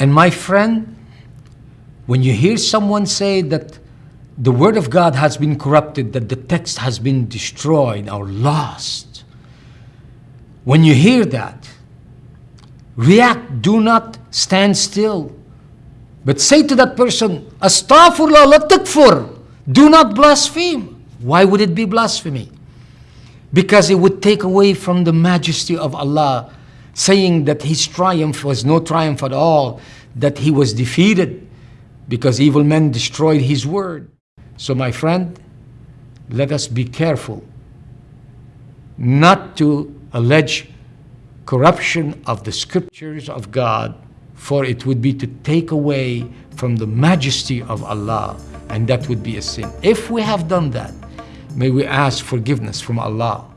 And my friend, when you hear someone say that the Word of God has been corrupted, that the text has been destroyed or lost, when you hear that, react, do not stand still. But say to that person, Astaghfirullah, la takfur. Do not blaspheme. Why would it be blasphemy? Because it would take away from the majesty of Allah, saying that His triumph was no triumph at all, that He was defeated because evil men destroyed His word. So my friend, let us be careful not to allege corruption of the scriptures of God, for it would be to take away from the majesty of Allah, and that would be a sin. If we have done that, may we ask forgiveness from Allah